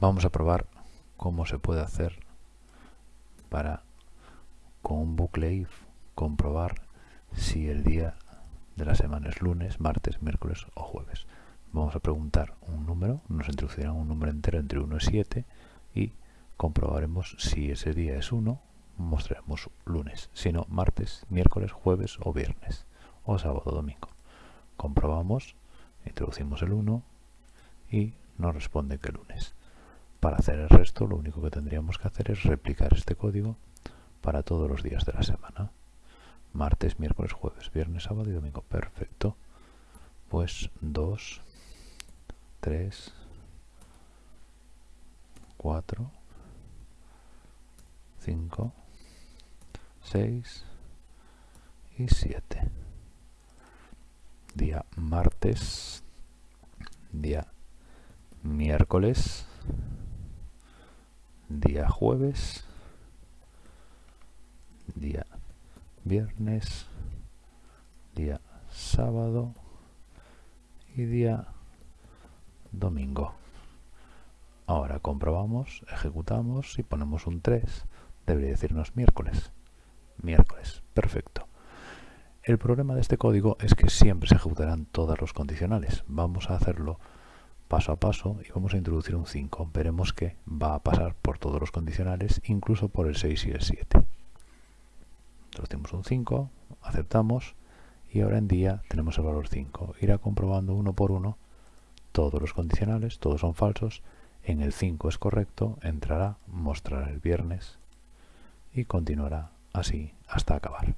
Vamos a probar cómo se puede hacer para con un bucle if comprobar si el día de la semana es lunes, martes, miércoles o jueves. Vamos a preguntar un número, nos introducirán un número entero entre 1 y 7 y comprobaremos si ese día es 1, mostraremos lunes, si no martes, miércoles, jueves o viernes, o sábado o domingo. Comprobamos, introducimos el 1 y nos responde que lunes. Para hacer el resto lo único que tendríamos que hacer es replicar este código para todos los días de la semana. Martes, miércoles, jueves, viernes, sábado y domingo. Perfecto. Pues 2, 3, 4, 5, 6 y 7. Día martes, día miércoles, día jueves, día viernes, día sábado y día domingo. Ahora comprobamos, ejecutamos y ponemos un 3. Debería decirnos miércoles. Miércoles, perfecto. El problema de este código es que siempre se ejecutarán todos los condicionales. Vamos a hacerlo paso a paso y vamos a introducir un 5. Veremos que va a pasar por todos los condicionales, incluso por el 6 y el 7. Introducimos un 5, aceptamos y ahora en día tenemos el valor 5. Irá comprobando uno por uno todos los condicionales, todos son falsos. En el 5 es correcto, entrará, mostrará el viernes y continuará así hasta acabar.